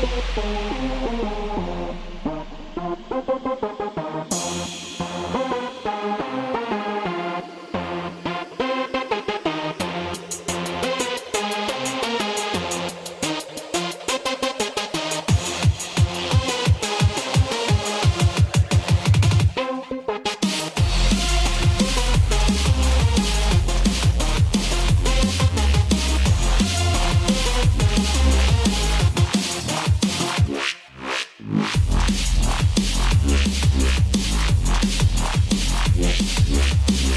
Yeah. ¡Gracias!